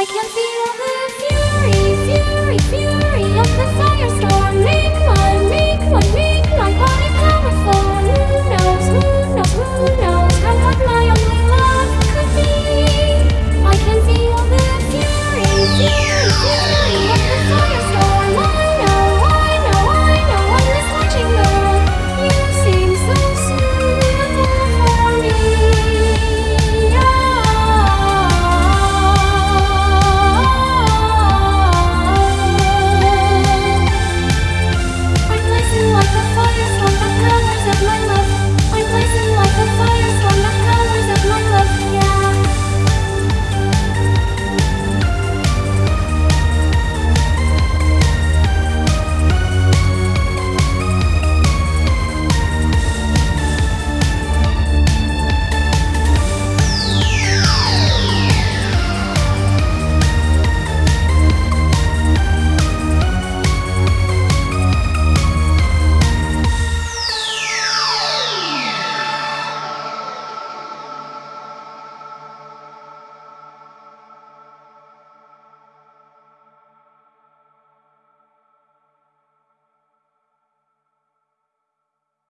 I can feel the fury, fury, fury of the desire